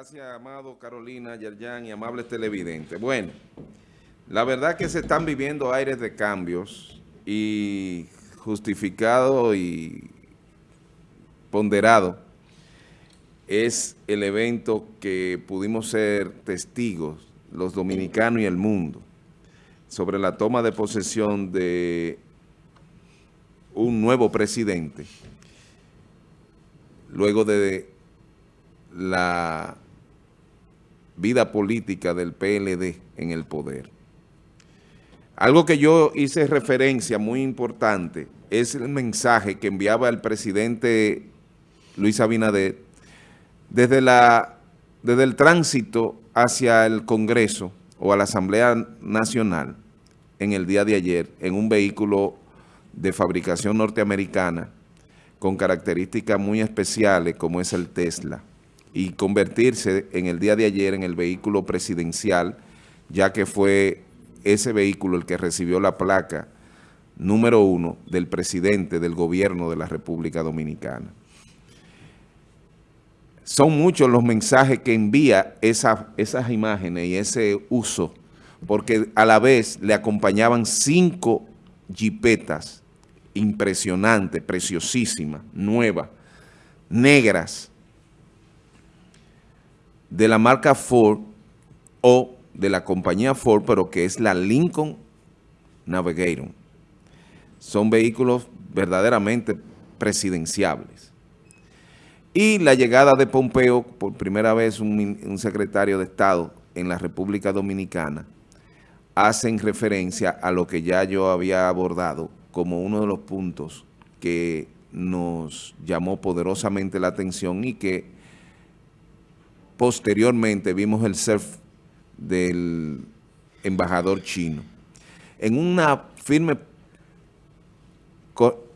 Gracias, amado Carolina, Yerjan y amables televidentes. Bueno, la verdad que se están viviendo aires de cambios y justificado y ponderado es el evento que pudimos ser testigos, los dominicanos y el mundo, sobre la toma de posesión de un nuevo presidente, luego de la vida política del PLD en el poder. Algo que yo hice referencia muy importante es el mensaje que enviaba el presidente Luis Abinader desde, la, desde el tránsito hacia el Congreso o a la Asamblea Nacional en el día de ayer en un vehículo de fabricación norteamericana con características muy especiales como es el Tesla y convertirse en el día de ayer en el vehículo presidencial, ya que fue ese vehículo el que recibió la placa número uno del presidente del gobierno de la República Dominicana. Son muchos los mensajes que envía esas imágenes y ese uso, porque a la vez le acompañaban cinco jipetas impresionantes, preciosísimas, nuevas, negras, de la marca Ford o de la compañía Ford, pero que es la Lincoln Navigator. Son vehículos verdaderamente presidenciables. Y la llegada de Pompeo, por primera vez un, un secretario de Estado en la República Dominicana, hacen referencia a lo que ya yo había abordado como uno de los puntos que nos llamó poderosamente la atención y que Posteriormente vimos el surf del embajador chino. En una firme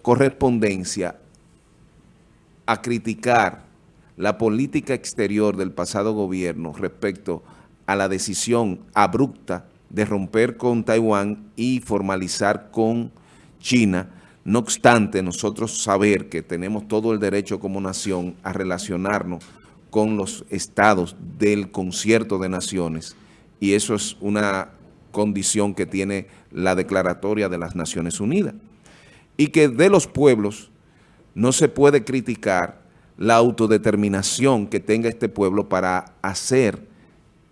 correspondencia a criticar la política exterior del pasado gobierno respecto a la decisión abrupta de romper con Taiwán y formalizar con China, no obstante nosotros saber que tenemos todo el derecho como nación a relacionarnos con los estados del concierto de naciones y eso es una condición que tiene la declaratoria de las Naciones Unidas y que de los pueblos no se puede criticar la autodeterminación que tenga este pueblo para hacer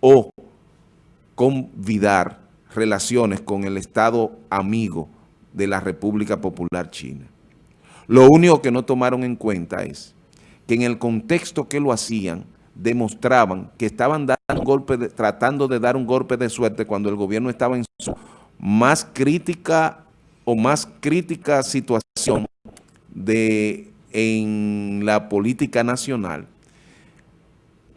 o convidar relaciones con el Estado amigo de la República Popular China. Lo único que no tomaron en cuenta es que en el contexto que lo hacían, demostraban que estaban dando golpe tratando de dar un golpe de suerte cuando el gobierno estaba en su más crítica o más crítica situación de en la política nacional,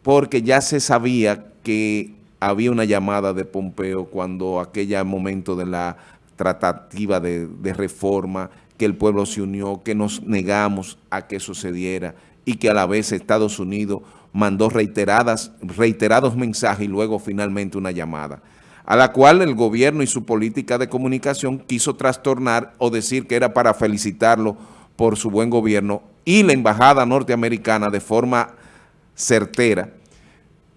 porque ya se sabía que había una llamada de Pompeo cuando aquel momento de la tratativa de, de reforma, que el pueblo se unió, que nos negamos a que sucediera y que a la vez Estados Unidos mandó reiteradas, reiterados mensajes y luego finalmente una llamada, a la cual el gobierno y su política de comunicación quiso trastornar o decir que era para felicitarlo por su buen gobierno y la embajada norteamericana de forma certera,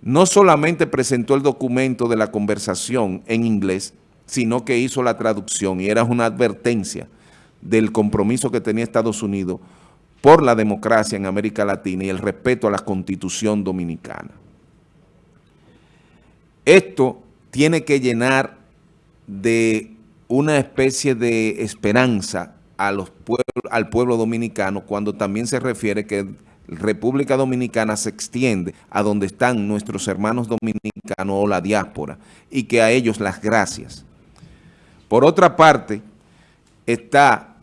no solamente presentó el documento de la conversación en inglés, sino que hizo la traducción y era una advertencia del compromiso que tenía Estados Unidos por la democracia en América Latina y el respeto a la Constitución Dominicana. Esto tiene que llenar de una especie de esperanza a los al pueblo dominicano cuando también se refiere que República Dominicana se extiende a donde están nuestros hermanos dominicanos o la diáspora y que a ellos las gracias. Por otra parte, está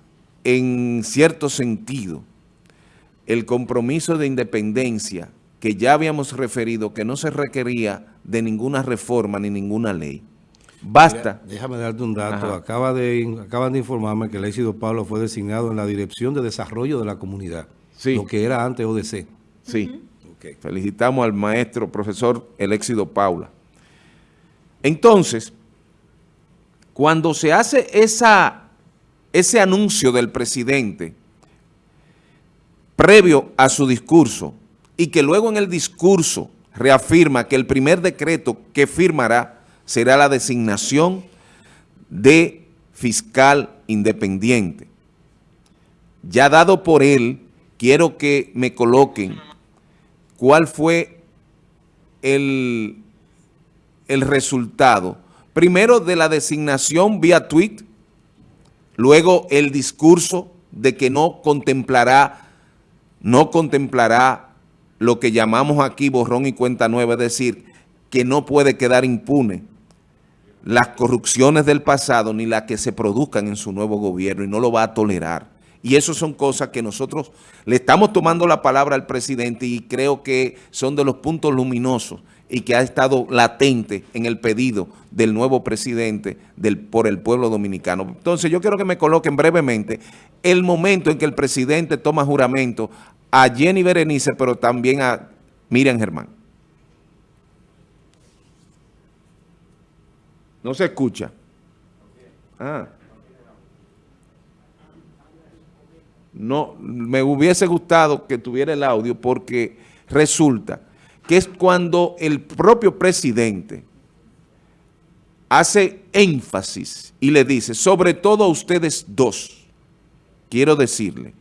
en cierto sentido el compromiso de independencia que ya habíamos referido que no se requería de ninguna reforma ni ninguna ley. Basta. déjame darte un dato. Acaba de, acaban de informarme que el éxito Pablo fue designado en la Dirección de Desarrollo de la Comunidad, lo que era antes ODC. Sí. Felicitamos al maestro, profesor el éxito Paula. Entonces, cuando se hace esa, ese anuncio del presidente previo a su discurso y que luego en el discurso reafirma que el primer decreto que firmará será la designación de fiscal independiente. Ya dado por él, quiero que me coloquen cuál fue el, el resultado. Primero de la designación vía tweet, luego el discurso de que no contemplará, no contemplará lo que llamamos aquí borrón y cuenta nueva, es decir, que no puede quedar impune las corrupciones del pasado ni las que se produzcan en su nuevo gobierno y no lo va a tolerar. Y eso son cosas que nosotros le estamos tomando la palabra al presidente y creo que son de los puntos luminosos y que ha estado latente en el pedido del nuevo presidente por el pueblo dominicano. Entonces yo quiero que me coloquen brevemente el momento en que el presidente toma juramento a Jenny Berenice, pero también a Miriam Germán. No se escucha. Ah. No, me hubiese gustado que tuviera el audio porque resulta que es cuando el propio presidente hace énfasis y le dice, sobre todo a ustedes dos, quiero decirle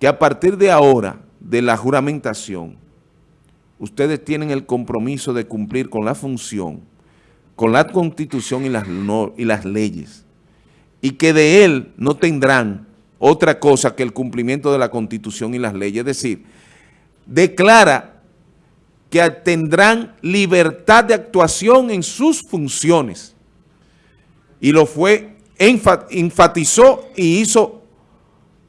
que a partir de ahora, de la juramentación, ustedes tienen el compromiso de cumplir con la función con la constitución y las, y las leyes, y que de él no tendrán otra cosa que el cumplimiento de la constitución y las leyes. Es decir, declara que tendrán libertad de actuación en sus funciones. Y lo fue, enfatizó y hizo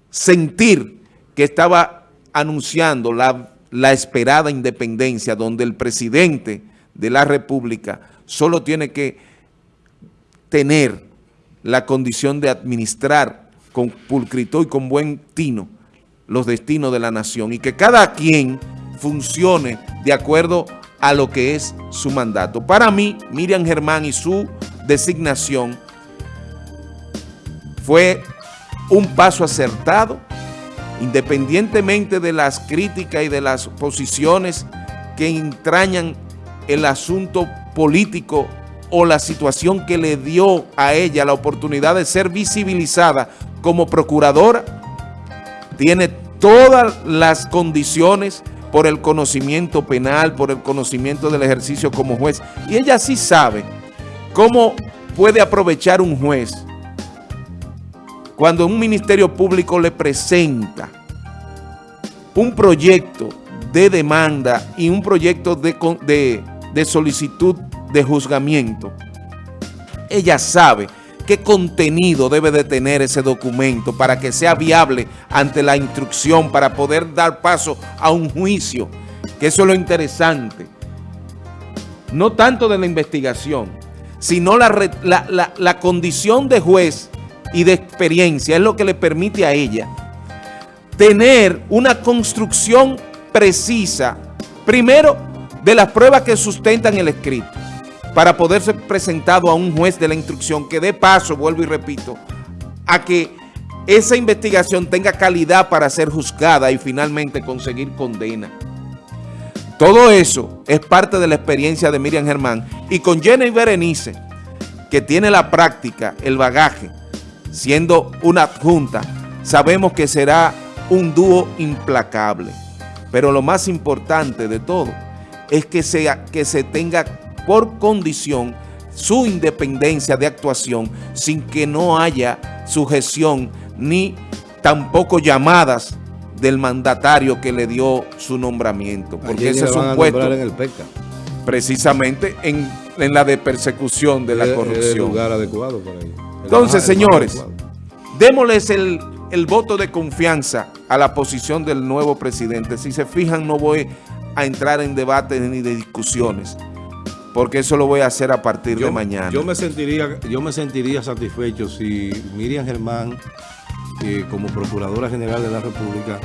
sentir que estaba anunciando la, la esperada independencia donde el presidente de la República solo tiene que tener la condición de administrar con pulcritud y con buen tino los destinos de la nación y que cada quien funcione de acuerdo a lo que es su mandato. Para mí, Miriam Germán y su designación fue un paso acertado, independientemente de las críticas y de las posiciones que entrañan el asunto político o la situación que le dio a ella la oportunidad de ser visibilizada como procuradora, tiene todas las condiciones por el conocimiento penal, por el conocimiento del ejercicio como juez. Y ella sí sabe cómo puede aprovechar un juez cuando un ministerio público le presenta un proyecto de demanda y un proyecto de, solicitud de juzgamiento, ella sabe qué contenido debe de tener ese documento para que sea viable ante la instrucción, para poder dar paso a un juicio, que eso es lo interesante. No tanto de la investigación, sino la condición de juez y de experiencia es lo que le permite a ella tener una construcción precisa, primero de las pruebas que sustentan el escrito para poder ser presentado a un juez de la instrucción que dé paso, vuelvo y repito, a que esa investigación tenga calidad para ser juzgada y finalmente conseguir condena. Todo eso es parte de la experiencia de Miriam Germán y con Jenny Berenice, que tiene la práctica, el bagaje, siendo una adjunta, sabemos que será un dúo implacable. Pero lo más importante de todo es que, sea, que se tenga por condición su independencia de actuación sin que no haya sujeción ni tampoco llamadas del mandatario que le dio su nombramiento. Porque ese es un puesto en el PECA. precisamente en, la de persecución de la corrupción. lugar adecuado para Entonces, señores, démosles el, el voto de confianza a la posición del nuevo presidente. Si se fijan, no voy a entrar en debates ni de discusiones, porque eso lo voy a hacer a partir de mañana. Yo me sentiría, yo me sentiría satisfecho si Miriam Germán, eh, como Procuradora General de la República,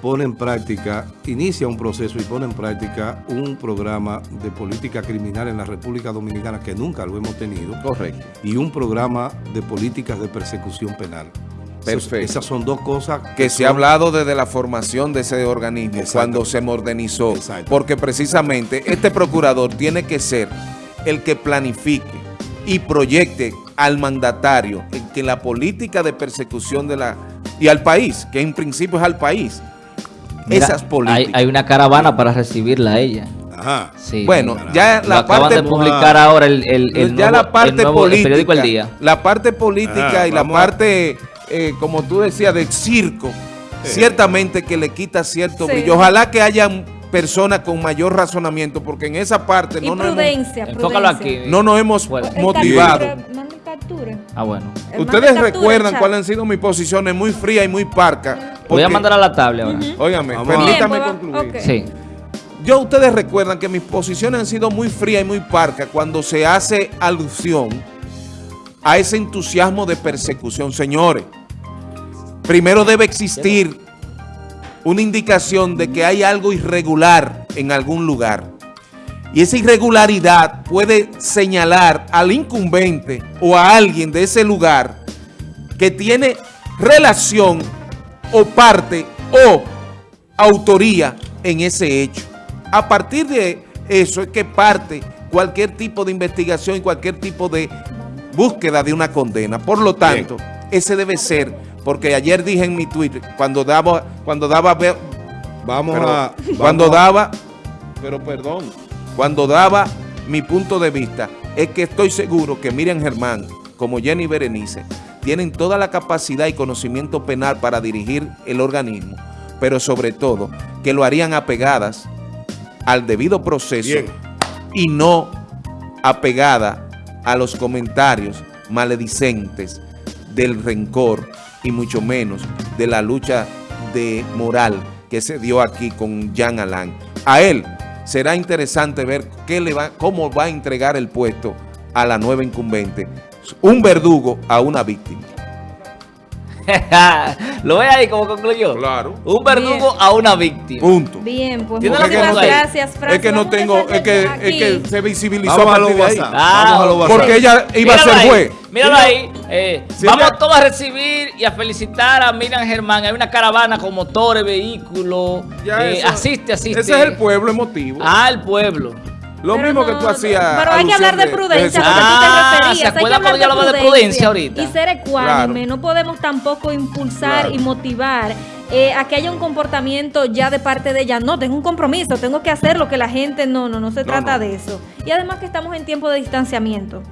pone en práctica, inicia un proceso y pone en práctica un programa de política criminal en la República Dominicana que nunca lo hemos tenido. Correcto. Y un programa de políticas de persecución penal. Perfecto. Esas son dos cosas que se ha hablado desde la formación de ese organismo, Exacto. cuando se modernizó, Exacto. porque precisamente este procurador tiene que ser el que planifique y proyecte al mandatario en que la política de persecución de la y al país, que en principio es al país, Mira, esas políticas. Hay, hay una caravana para recibirla a ella. Ajá. Sí. Bueno, ya la acaban parte de publicar ahora el, el, el ya nuevo, la parte el nuevo- el política, periódico El Día. la parte política Ah, y la parte, eh, como tú decías, del circo, ciertamente que le quita cierto Sí. brillo. Ojalá que hayan personas con mayor razonamiento, porque en esa parte Y no nos, hemos, prudencia, prudencia. aquí. no nos hemos. El motivado. captura, manda captura. Ah, bueno. Ustedes recuerdan cuáles han sido mis posiciones muy frías y muy parcas. Voy a mandar a la tabla ahora. Óigame, permítame Bien, concluir. Sí. Yo, ustedes recuerdan que mis posiciones han sido muy frías y muy parcas cuando se hace alusión a ese entusiasmo de persecución. Señores, primero debe existir una indicación de que hay algo irregular en algún lugar. Y esa irregularidad puede señalar al incumbente o a alguien de ese lugar que tiene relación o parte o autoría en ese hecho. A partir de eso es que parte cualquier tipo de investigación y cualquier tipo de búsqueda de una condena. Por lo tanto, ese debe ser, porque ayer dije en mi Twitter, cuando daba, cuando daba, Vamos pero a... cuando vamos daba, pero perdón, cuando daba mi punto de vista, es que estoy seguro que Miriam Germán, como Jenny Berenice, tienen toda la capacidad y conocimiento penal para dirigir el organismo, pero sobre todo que lo harían apegadas al debido proceso Bien. y no apegada a los comentarios maledicentes del rencor y mucho menos de la lucha de moral que se dio aquí con Jean Alain. A él será interesante ver qué le va, cómo va a entregar el puesto a la nueva incumbente, un verdugo a una víctima. ¿Lo ve ahí como concluyó? Claro. Un verdugo Bien. a una víctima. Punto. Bien, pues ¿Tiene la muchísimas ahí? gracias, Francis. Es que no tengo, es que, es que se visibilizó Vamos a los ahí. WhatsApp. Ah, Vamos a. Porque ella iba a Míralo ser ahí, juez. Míralo ahí. eh, Si vamos todos a recibir y a felicitar a Miriam Germán. Hay una caravana con motores, vehículos. Eh, asiste, asiste. Ese es el pueblo emotivo. Ah, el pueblo. Lo Pero mismo que tú hacías. Pero hay que hablar de prudencia, de Ah, tú te ¿se referías. Hay que acuerda hablar cuando yo hablaba de prudencia ahorita? Y ser ecuánime. Claro. No podemos tampoco impulsar Claro. y motivar eh, a que haya un comportamiento ya de parte de ella. No, tengo un compromiso, tengo que hacer lo que la gente... No, no, no se No, trata no. de eso. Y además que estamos en tiempo de distanciamiento.